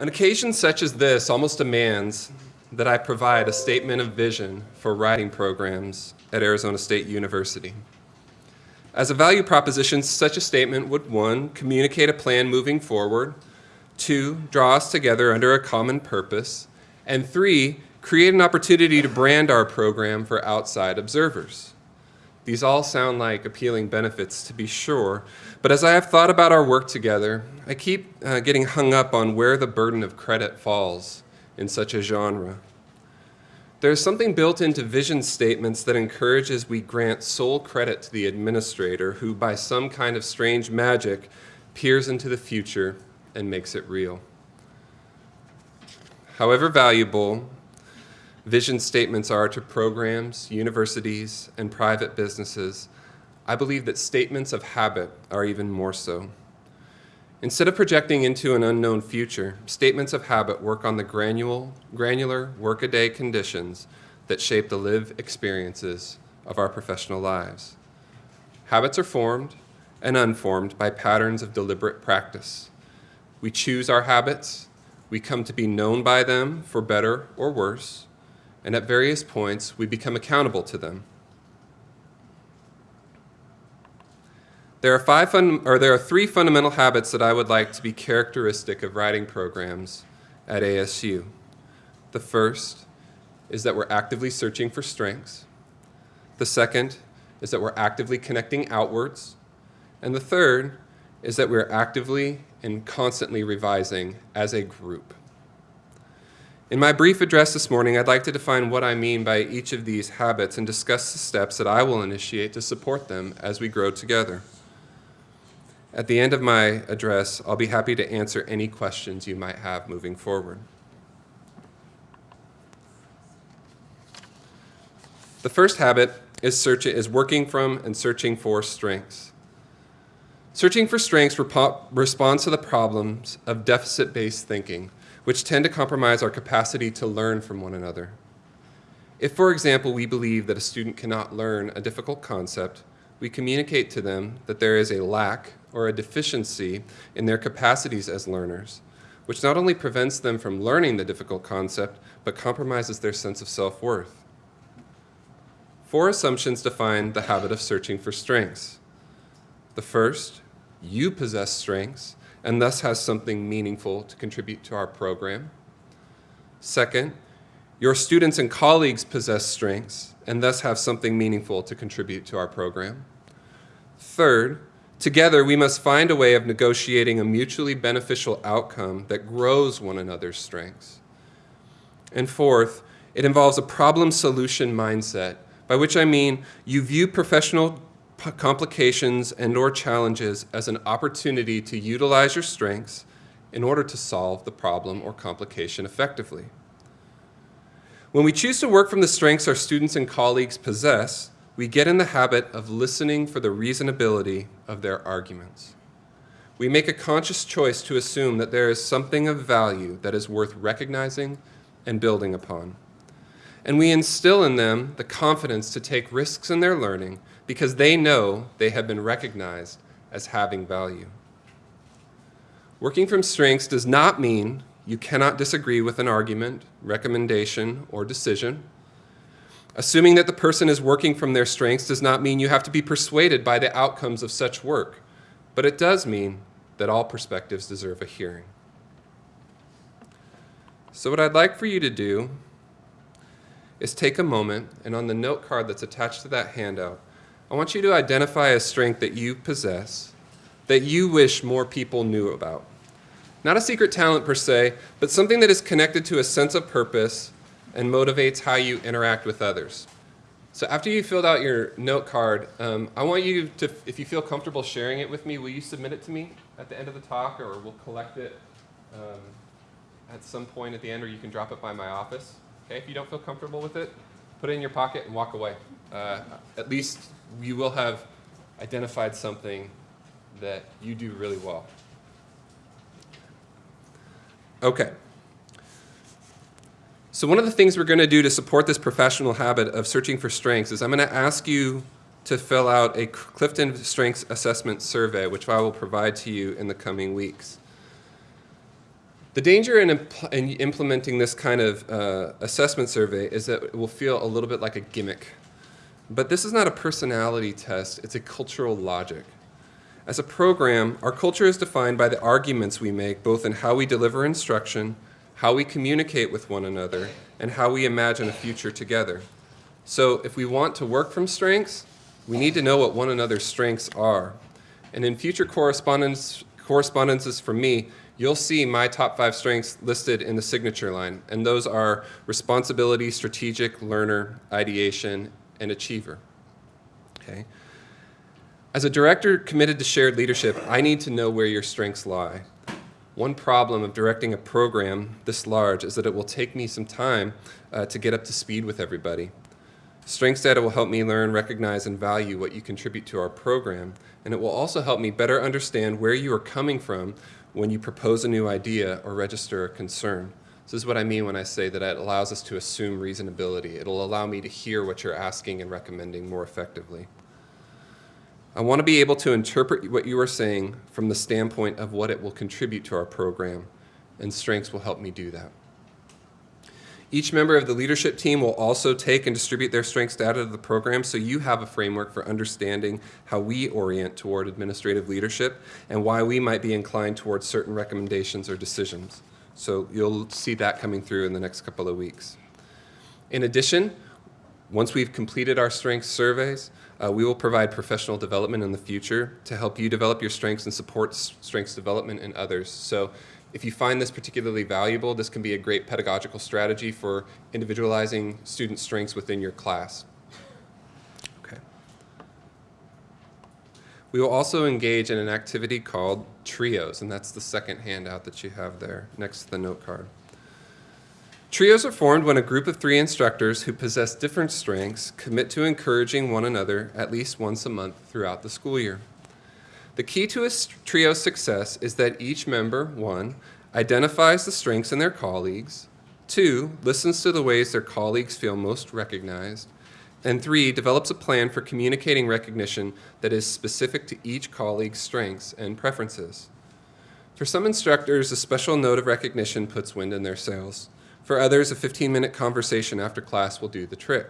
An occasion such as this almost demands that I provide a statement of vision for writing programs at Arizona State University. As a value proposition, such a statement would one, communicate a plan moving forward, two, draw us together under a common purpose, and three, create an opportunity to brand our program for outside observers. These all sound like appealing benefits to be sure, but as I have thought about our work together, I keep uh, getting hung up on where the burden of credit falls in such a genre. There's something built into vision statements that encourages we grant sole credit to the administrator who, by some kind of strange magic, peers into the future and makes it real. However valuable vision statements are to programs, universities, and private businesses, I believe that statements of habit are even more so. Instead of projecting into an unknown future, statements of habit work on the granule, granular workaday conditions that shape the lived experiences of our professional lives. Habits are formed and unformed by patterns of deliberate practice. We choose our habits, we come to be known by them for better or worse, and at various points we become accountable to them. There are, five fun, or there are three fundamental habits that I would like to be characteristic of writing programs at ASU. The first is that we're actively searching for strengths. The second is that we're actively connecting outwards. And the third is that we're actively and constantly revising as a group. In my brief address this morning, I'd like to define what I mean by each of these habits and discuss the steps that I will initiate to support them as we grow together. At the end of my address, I'll be happy to answer any questions you might have moving forward. The first habit is, search, is working from and searching for strengths. Searching for strengths responds to the problems of deficit-based thinking, which tend to compromise our capacity to learn from one another. If, for example, we believe that a student cannot learn a difficult concept, we communicate to them that there is a lack or a deficiency in their capacities as learners, which not only prevents them from learning the difficult concept, but compromises their sense of self-worth. Four assumptions define the habit of searching for strengths. The first, you possess strengths and thus has something meaningful to contribute to our program. Second, your students and colleagues possess strengths and thus have something meaningful to contribute to our program. Third, together we must find a way of negotiating a mutually beneficial outcome that grows one another's strengths. And fourth, it involves a problem solution mindset, by which I mean you view professional complications and or challenges as an opportunity to utilize your strengths in order to solve the problem or complication effectively. When we choose to work from the strengths our students and colleagues possess, we get in the habit of listening for the reasonability of their arguments. We make a conscious choice to assume that there is something of value that is worth recognizing and building upon. And we instill in them the confidence to take risks in their learning because they know they have been recognized as having value. Working from strengths does not mean you cannot disagree with an argument, recommendation, or decision. Assuming that the person is working from their strengths does not mean you have to be persuaded by the outcomes of such work, but it does mean that all perspectives deserve a hearing. So what I'd like for you to do is take a moment and on the note card that's attached to that handout, I want you to identify a strength that you possess that you wish more people knew about. Not a secret talent per se, but something that is connected to a sense of purpose and motivates how you interact with others. So after you filled out your note card, um, I want you to, if you feel comfortable sharing it with me, will you submit it to me at the end of the talk or we'll collect it um, at some point at the end or you can drop it by my office. Okay, if you don't feel comfortable with it, put it in your pocket and walk away. Uh, at least you will have identified something that you do really well. Okay. So one of the things we're going to do to support this professional habit of searching for strengths is I'm going to ask you to fill out a Clifton Strengths Assessment Survey, which I will provide to you in the coming weeks. The danger in, in implementing this kind of uh, assessment survey is that it will feel a little bit like a gimmick. But this is not a personality test, it's a cultural logic. As a program, our culture is defined by the arguments we make both in how we deliver instruction, how we communicate with one another, and how we imagine a future together. So if we want to work from strengths, we need to know what one another's strengths are. And in future correspondence, correspondences from me, you'll see my top five strengths listed in the signature line. And those are responsibility, strategic, learner, ideation, and achiever. Okay. As a director committed to shared leadership, I need to know where your strengths lie. One problem of directing a program this large is that it will take me some time uh, to get up to speed with everybody. Strengths data will help me learn, recognize, and value what you contribute to our program, and it will also help me better understand where you are coming from when you propose a new idea or register a concern. This is what I mean when I say that it allows us to assume reasonability. It'll allow me to hear what you're asking and recommending more effectively. I want to be able to interpret what you are saying from the standpoint of what it will contribute to our program, and strengths will help me do that. Each member of the leadership team will also take and distribute their strengths data to the program so you have a framework for understanding how we orient toward administrative leadership and why we might be inclined towards certain recommendations or decisions. So you'll see that coming through in the next couple of weeks. In addition, once we've completed our strengths surveys, uh, we will provide professional development in the future to help you develop your strengths and support strengths development in others. So if you find this particularly valuable, this can be a great pedagogical strategy for individualizing student strengths within your class. Okay. We will also engage in an activity called trios, and that's the second handout that you have there next to the note card. Trios are formed when a group of three instructors who possess different strengths commit to encouraging one another at least once a month throughout the school year. The key to a trio's success is that each member, one, identifies the strengths in their colleagues, two, listens to the ways their colleagues feel most recognized, and three, develops a plan for communicating recognition that is specific to each colleague's strengths and preferences. For some instructors, a special note of recognition puts wind in their sails. For others, a 15 minute conversation after class will do the trick.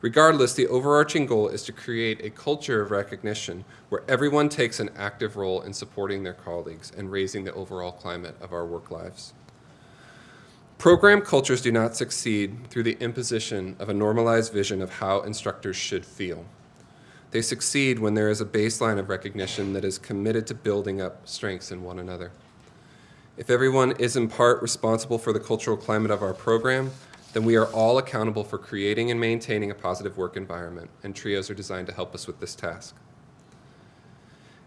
Regardless, the overarching goal is to create a culture of recognition where everyone takes an active role in supporting their colleagues and raising the overall climate of our work lives. Program cultures do not succeed through the imposition of a normalized vision of how instructors should feel. They succeed when there is a baseline of recognition that is committed to building up strengths in one another. If everyone is in part responsible for the cultural climate of our program, then we are all accountable for creating and maintaining a positive work environment, and trios are designed to help us with this task.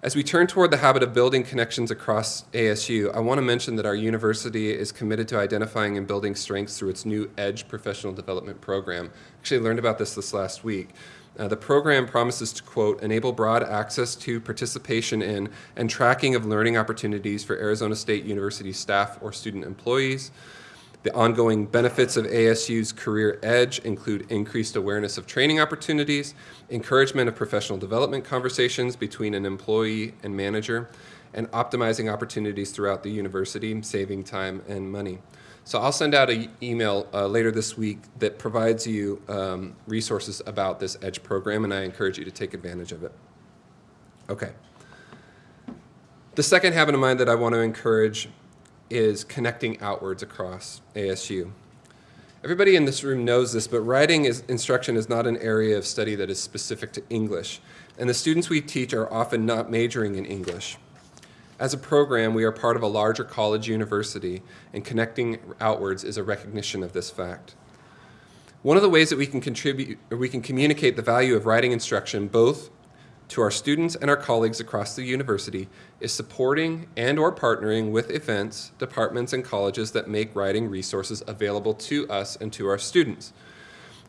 As we turn toward the habit of building connections across ASU, I want to mention that our university is committed to identifying and building strengths through its new EDGE professional development program. Actually, I learned about this this last week. Uh, the program promises to, quote, enable broad access to, participation in, and tracking of learning opportunities for Arizona State University staff or student employees, the ongoing benefits of ASU's Career Edge include increased awareness of training opportunities, encouragement of professional development conversations between an employee and manager, and optimizing opportunities throughout the university, saving time and money. So I'll send out an email uh, later this week that provides you um, resources about this EDGE program, and I encourage you to take advantage of it. Okay. The second habit of mind that I want to encourage is connecting outwards across ASU. Everybody in this room knows this, but writing is, instruction is not an area of study that is specific to English, and the students we teach are often not majoring in English. As a program, we are part of a larger college university, and connecting outwards is a recognition of this fact. One of the ways that we can contribute, or we can communicate the value of writing instruction both to our students and our colleagues across the university is supporting and or partnering with events, departments, and colleges that make writing resources available to us and to our students.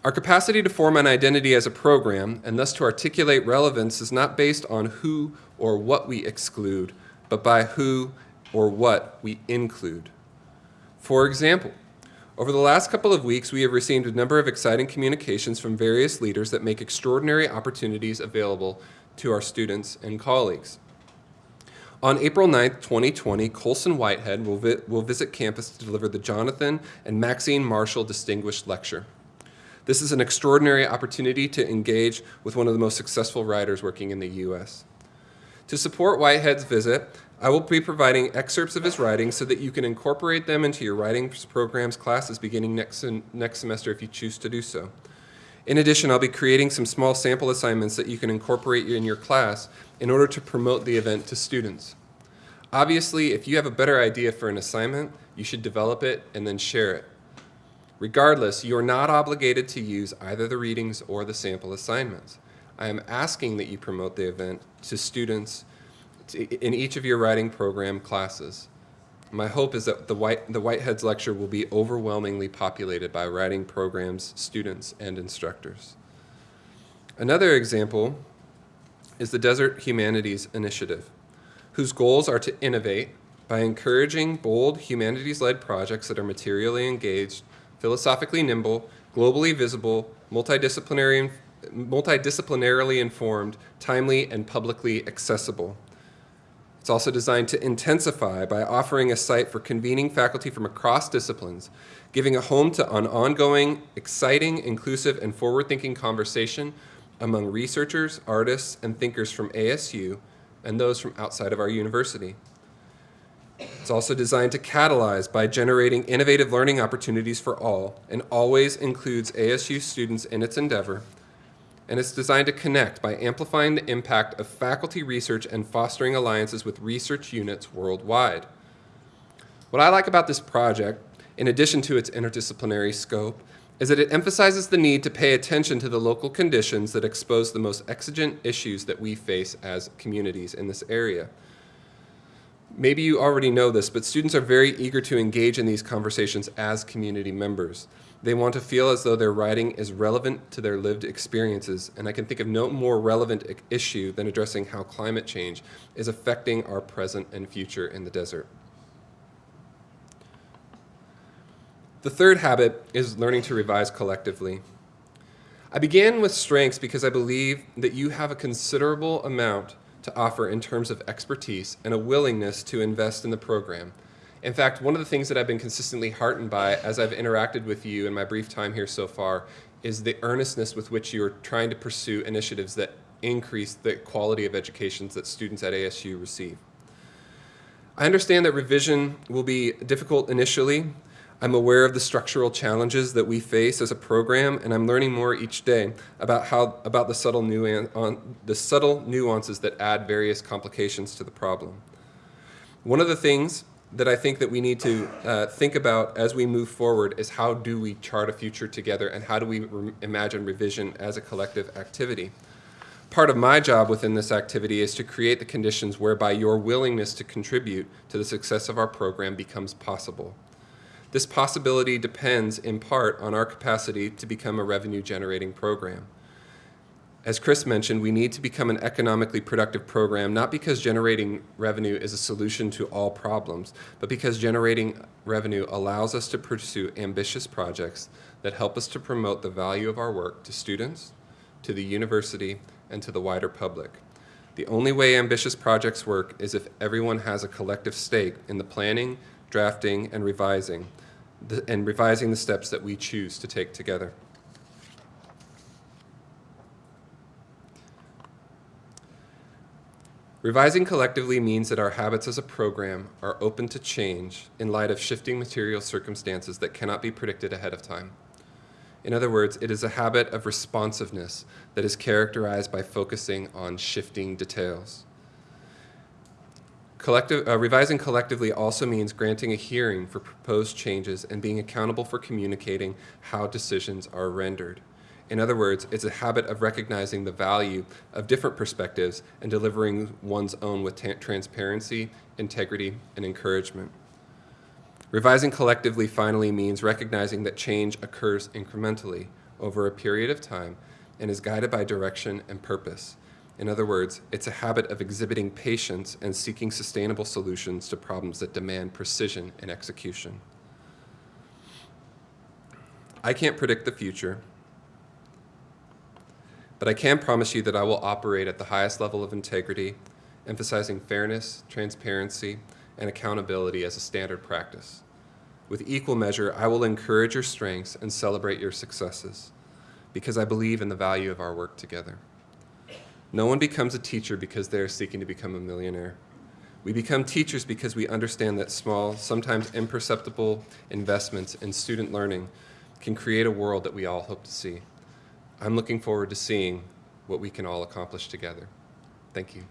Our capacity to form an identity as a program and thus to articulate relevance is not based on who or what we exclude, but by who or what we include. For example, over the last couple of weeks, we have received a number of exciting communications from various leaders that make extraordinary opportunities available to our students and colleagues. On April 9th, 2020, Colson Whitehead will, vi- will visit campus to deliver the Jonathan and Maxine Marshall Distinguished Lecture. This is an extraordinary opportunity to engage with one of the most successful writers working in the U.S. To support Whitehead's visit, I will be providing excerpts of his writings so that you can incorporate them into your writing programs classes beginning next, next semester if you choose to do so. In addition, I'll be creating some small sample assignments that you can incorporate in your class in order to promote the event to students. Obviously, if you have a better idea for an assignment, you should develop it and then share it. Regardless, you are not obligated to use either the readings or the sample assignments. I am asking that you promote the event to students in each of your writing program classes. My hope is that the, White, the Whiteheads lecture will be overwhelmingly populated by writing programs, students, and instructors. Another example is the Desert Humanities Initiative, whose goals are to innovate by encouraging bold humanities-led projects that are materially engaged, philosophically nimble, globally visible, multidisciplinary, multidisciplinarily informed, timely, and publicly accessible. It's also designed to intensify by offering a site for convening faculty from across disciplines, giving a home to an ongoing, exciting, inclusive, and forward-thinking conversation among researchers, artists, and thinkers from ASU and those from outside of our university. It's also designed to catalyze by generating innovative learning opportunities for all and always includes ASU students in its endeavor and it's designed to connect by amplifying the impact of faculty research and fostering alliances with research units worldwide. What I like about this project, in addition to its interdisciplinary scope, is that it emphasizes the need to pay attention to the local conditions that expose the most exigent issues that we face as communities in this area. Maybe you already know this, but students are very eager to engage in these conversations as community members. They want to feel as though their writing is relevant to their lived experiences, and I can think of no more relevant issue than addressing how climate change is affecting our present and future in the desert. The third habit is learning to revise collectively. I began with strengths because I believe that you have a considerable amount to offer in terms of expertise and a willingness to invest in the program in fact, one of the things that I've been consistently heartened by as I've interacted with you in my brief time here so far is the earnestness with which you're trying to pursue initiatives that increase the quality of educations that students at ASU receive. I understand that revision will be difficult initially. I'm aware of the structural challenges that we face as a program, and I'm learning more each day about how about the subtle, on, the subtle nuances that add various complications to the problem. One of the things that I think that we need to uh, think about as we move forward is how do we chart a future together and how do we re imagine revision as a collective activity. Part of my job within this activity is to create the conditions whereby your willingness to contribute to the success of our program becomes possible. This possibility depends in part on our capacity to become a revenue generating program. As Chris mentioned, we need to become an economically productive program, not because generating revenue is a solution to all problems, but because generating revenue allows us to pursue ambitious projects that help us to promote the value of our work to students, to the university, and to the wider public. The only way ambitious projects work is if everyone has a collective stake in the planning, drafting, and revising, the, and revising the steps that we choose to take together. Revising collectively means that our habits as a program are open to change in light of shifting material circumstances that cannot be predicted ahead of time. In other words, it is a habit of responsiveness that is characterized by focusing on shifting details. Collective, uh, revising collectively also means granting a hearing for proposed changes and being accountable for communicating how decisions are rendered. In other words, it's a habit of recognizing the value of different perspectives and delivering one's own with transparency, integrity, and encouragement. Revising collectively finally means recognizing that change occurs incrementally over a period of time and is guided by direction and purpose. In other words, it's a habit of exhibiting patience and seeking sustainable solutions to problems that demand precision in execution. I can't predict the future, but I can promise you that I will operate at the highest level of integrity emphasizing fairness, transparency, and accountability as a standard practice. With equal measure, I will encourage your strengths and celebrate your successes because I believe in the value of our work together. No one becomes a teacher because they are seeking to become a millionaire. We become teachers because we understand that small, sometimes imperceptible investments in student learning can create a world that we all hope to see. I'm looking forward to seeing what we can all accomplish together. Thank you.